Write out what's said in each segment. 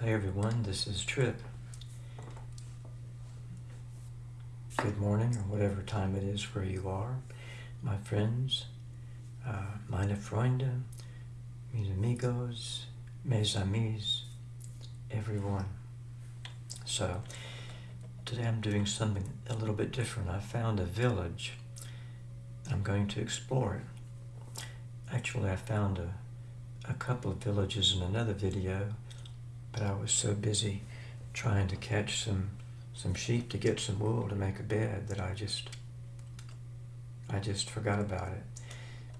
Hi everyone, this is Trip. Good morning, or whatever time it is where you are, my friends, uh, meine Freunde, mis amigos, mes amis, everyone. So, today I'm doing something a little bit different. I found a village. I'm going to explore it. Actually, I found a, a couple of villages in another video but I was so busy trying to catch some some sheep to get some wool to make a bed that I just I just forgot about it.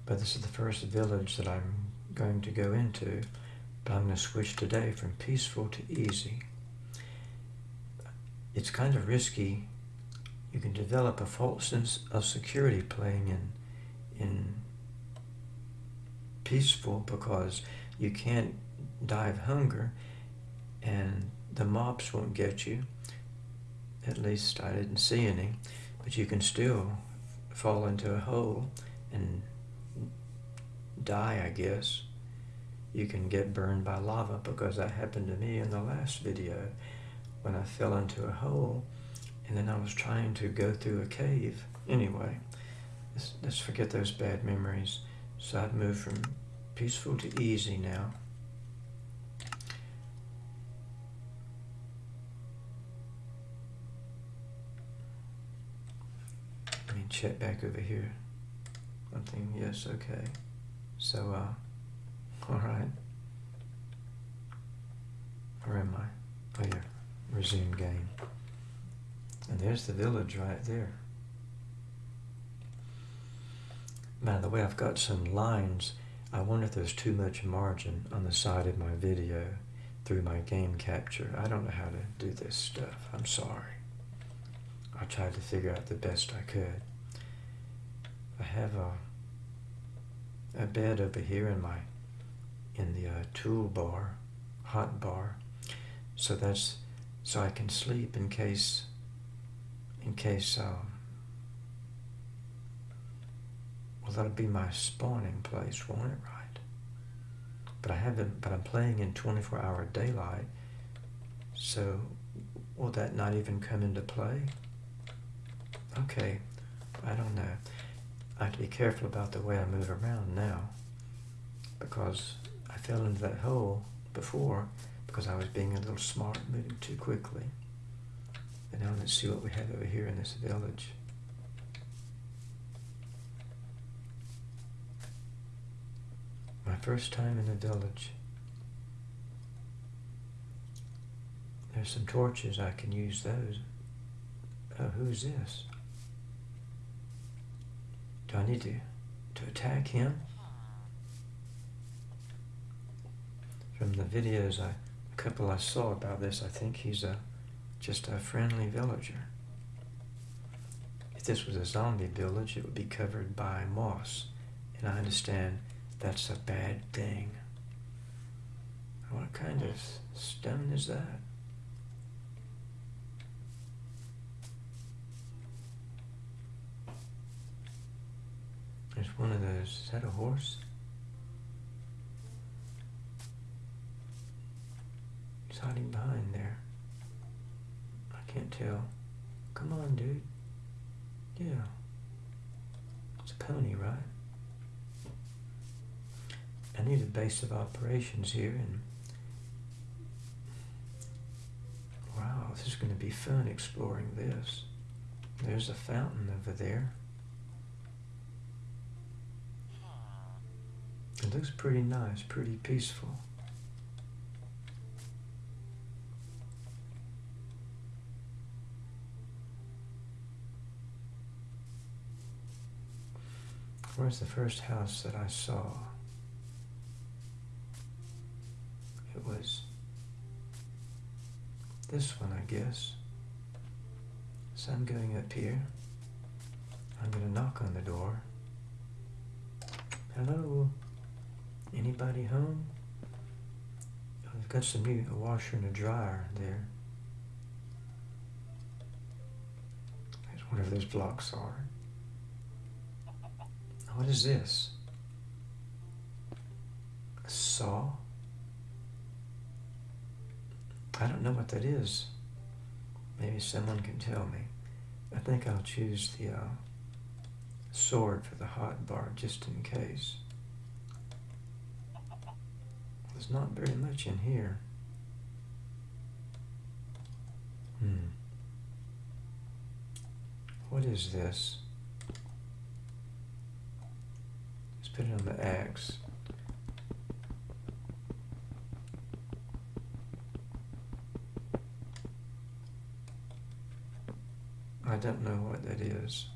But this is the first village that I'm going to go into, but I'm going to switch today from peaceful to easy. It's kind of risky. You can develop a false sense of security playing in in peaceful because you can't die of hunger and the mobs won't get you. At least I didn't see any, but you can still fall into a hole and die, I guess. You can get burned by lava because that happened to me in the last video when I fell into a hole and then I was trying to go through a cave. Anyway, let's, let's forget those bad memories. So I've moved from peaceful to easy now. Check back over here. Something, yes, okay. So, uh, all right. Where am I? Oh, yeah, resume game. And there's the village right there. By the way, I've got some lines. I wonder if there's too much margin on the side of my video through my game capture. I don't know how to do this stuff. I'm sorry. I tried to figure out the best I could. I have a, a bed over here in my in the uh, tool bar, hot bar. So that's so I can sleep in case in case um, well that'll be my spawning place, won't it? Right. But I haven't. But I'm playing in 24-hour daylight. So will that not even come into play? Okay, I don't know. I have to be careful about the way I move around now because I fell into that hole before because I was being a little smart, moving too quickly. And now let's see what we have over here in this village. My first time in a village. There's some torches, I can use those. Oh, who's this? Do I need to, to attack him? From the videos, I, a couple I saw about this, I think he's a just a friendly villager. If this was a zombie village, it would be covered by moss. And I understand that's a bad thing. What kind of stone is that? There's one of those. Is that a horse? He's hiding behind there. I can't tell. Come on, dude. Yeah. It's a pony, right? I need a base of operations here and wow, this is going to be fun exploring this. There's a fountain over there. It looks pretty nice, pretty peaceful. Where's the first house that I saw? It was this one, I guess. So I'm going up here. I'm going to knock on the door. Hello? Anybody home? I've got some new a washer and a dryer there. There's whatever those blocks are. What is this? A saw? I don't know what that is. Maybe someone can tell me. I think I'll choose the uh, sword for the hot bar just in case. There's not very much in here. Hmm. What is this? Let's put it on the axe. I don't know what that is.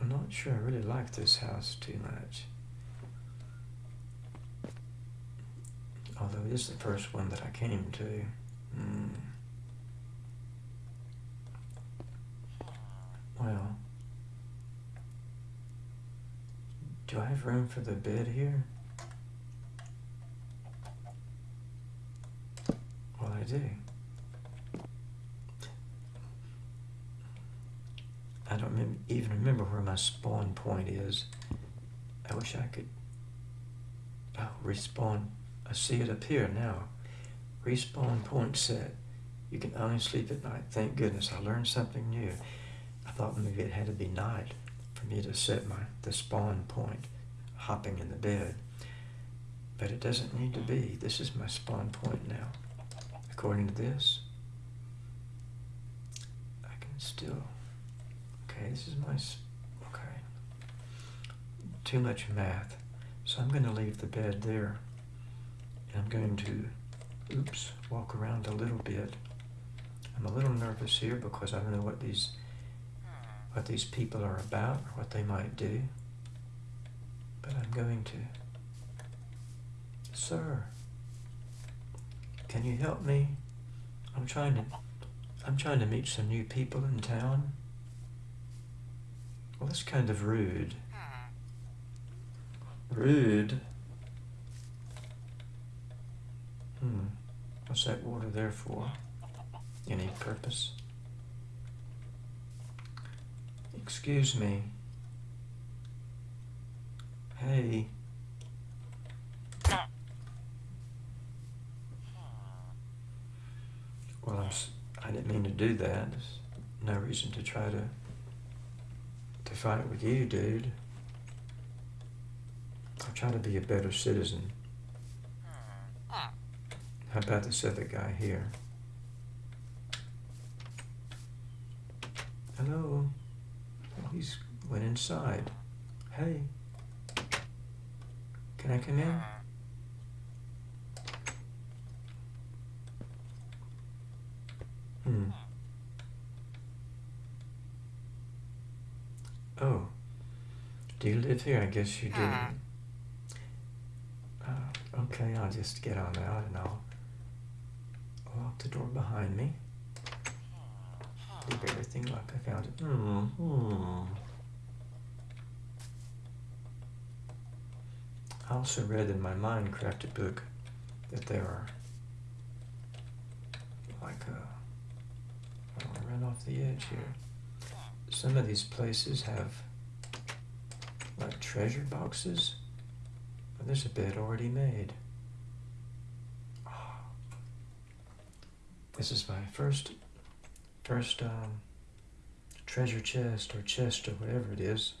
I'm not sure I really like this house too much. Although is the first one that I came to. Mm. Well, do I have room for the bed here? Well, I do. I don't even remember where my spawn point is. I wish I could. Oh, respawn. I see it up here now. Respawn point set. You can only sleep at night. Thank goodness I learned something new. I thought maybe it had to be night for me to set my the spawn point, hopping in the bed. But it doesn't need to be. This is my spawn point now. According to this, I can still. Okay, this is my. Okay. Too much math. So I'm going to leave the bed there. I'm going to, oops, walk around a little bit. I'm a little nervous here because I don't know what these what these people are about or what they might do. But I'm going to. Sir, can you help me? I'm trying to I'm trying to meet some new people in town. Well, that's kind of rude. Rude? Hmm. What's that water there for? Any purpose? Excuse me. Hey. Well, I'm, I didn't mean to do that. There's no reason to try to to fight with you, dude. I'll try to be a better citizen. How about this other guy here? Hello. Oh, he's went inside. Hey. Can I come in? Hmm. Oh. Do you live here? I guess you do. Uh, okay, I'll just get on out and I'll lock the door behind me. Leave everything like I found it. Mm, mm. I also read in my Minecraft book that there are like uh, I want to run off the edge here. Some of these places have like treasure boxes. But there's a bed already made. This is my first first um, treasure chest or chest or whatever it is.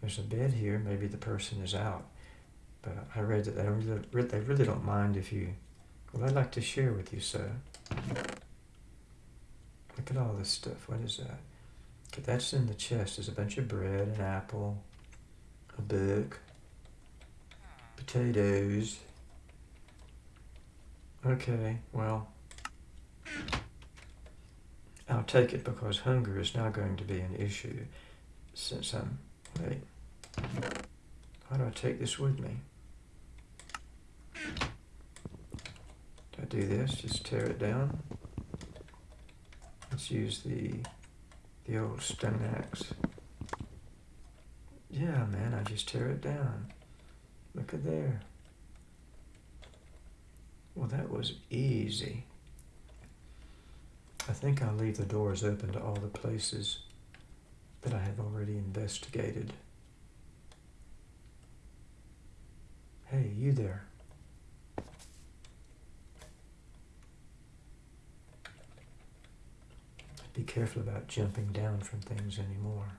There's a bed here. Maybe the person is out. But I read that they really, they really don't mind if you. Well, I'd like to share with you, sir. Look at all this stuff. What is that? Okay, that's in the chest. There's a bunch of bread, an apple, a book, potatoes. Okay, well, I'll take it because hunger is now going to be an issue since I'm. Wait. How do I take this with me? Do I do this? Just tear it down? Let's use the the old stone axe. Yeah, man, I just tear it down. Look at there. Was easy. I think I'll leave the doors open to all the places that I have already investigated. Hey, you there? Be careful about jumping down from things anymore.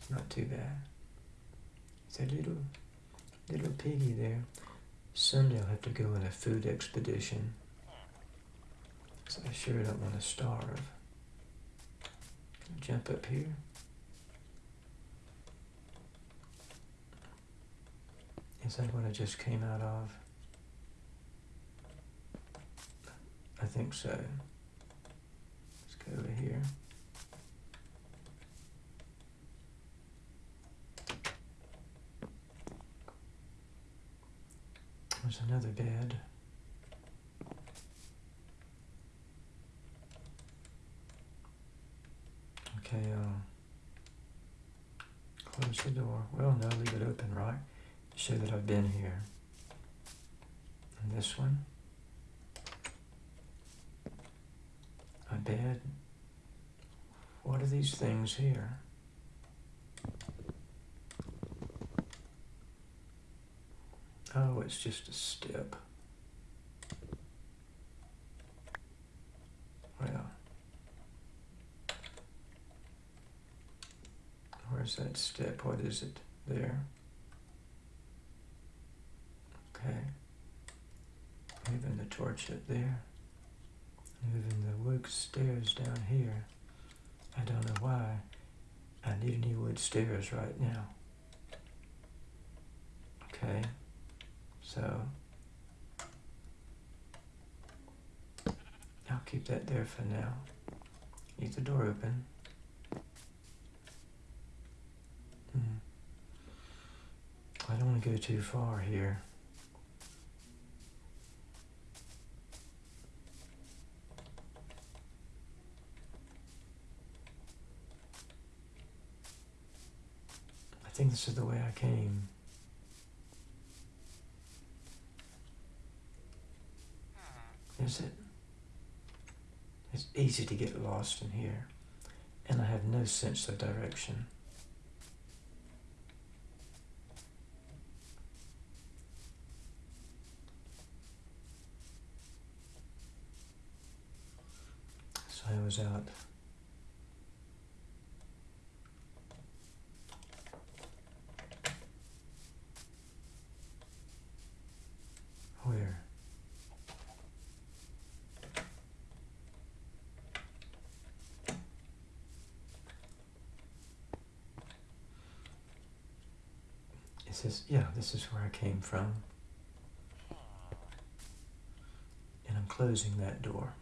It's not too bad. It's a little, little piggy there. Someday I'll have to go on a food expedition. So I sure don't want to starve. Jump up here. Is that what I just came out of? I think so. Let's go over here. There's another bed. Okay, uh, close the door. Well, no, leave it open, right? Show that I've been here. And this one. My bed. What are these things here? It's just a step. Well, where's that step? What is it? There. Okay. Moving the torch up there. Moving the wood stairs down here. I don't know why. I need any wood stairs right now. Okay. So I'll keep that there for now. Leave the door open. Hmm. I don't want to go too far here. I think this is the way I came. Is it? It's easy to get lost in here, and I have no sense of direction. So I was out where? It says, yeah, this is where I came from. And I'm closing that door.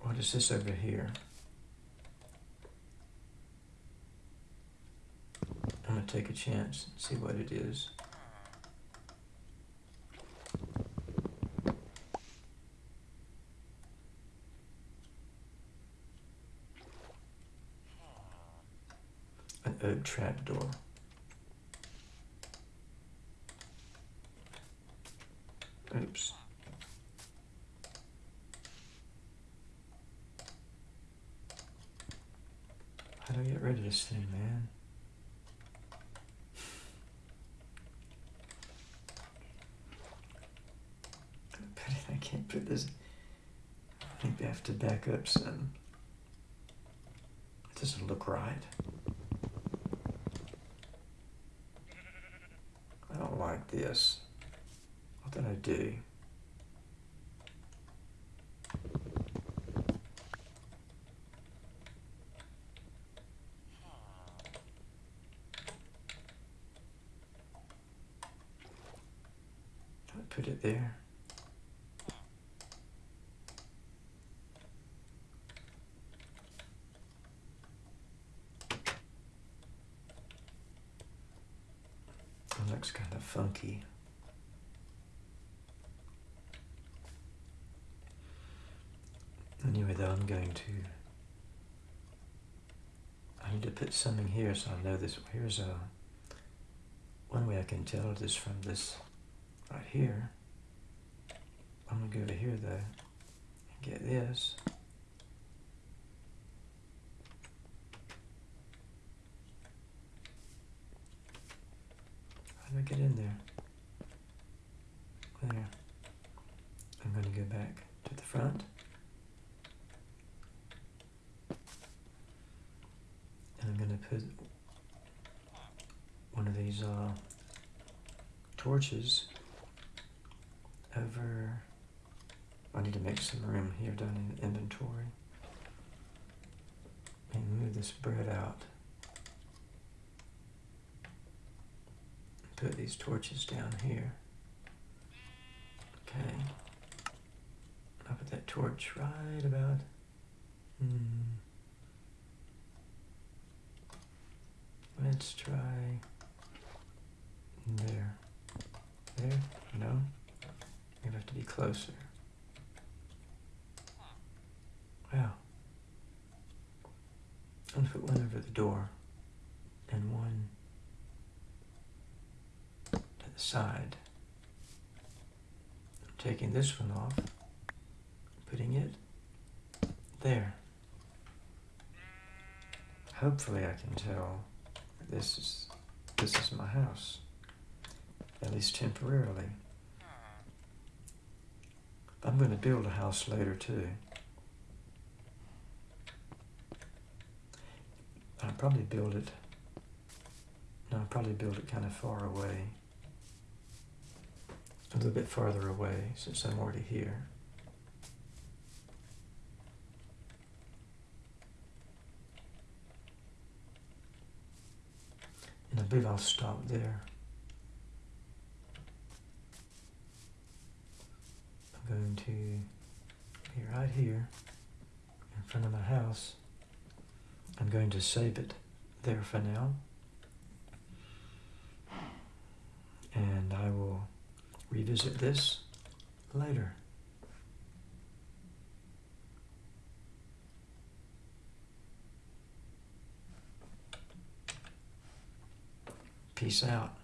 What is this over here? I'm going to take a chance and see what it is. An oak trap door. Oops. How do I get rid of this thing, man? I can't put this. I think I have to back up some. It doesn't look right. I don't this. What did I do? I put it there? It looks kind of funky. Anyway, though, I'm going to. I need to put something here so I know this. Here's a. One way I can tell this from this right here. I'm going to go over here, though, and get this. How do I get in there? There. I'm going to go back to the front. And I'm going to put one of these uh, torches over... I need to make some room here down in inventory. And move this bread out. Put these torches down here. Okay. I'll put that torch right about. Hmm. Let's try there. There? No? You have to be closer. Wow. I'm gonna put one over the door and one side. I'm taking this one off, putting it there. Hopefully I can tell this is this is my house. At least temporarily. I'm going to build a house later too. I'll probably build it. No, I'll probably build it kind of far away. A little bit farther away since I'm already here. And I believe I'll stop there. I'm going to be right here in front of my house. I'm going to save it there for now. And I will revisit this later. Peace out.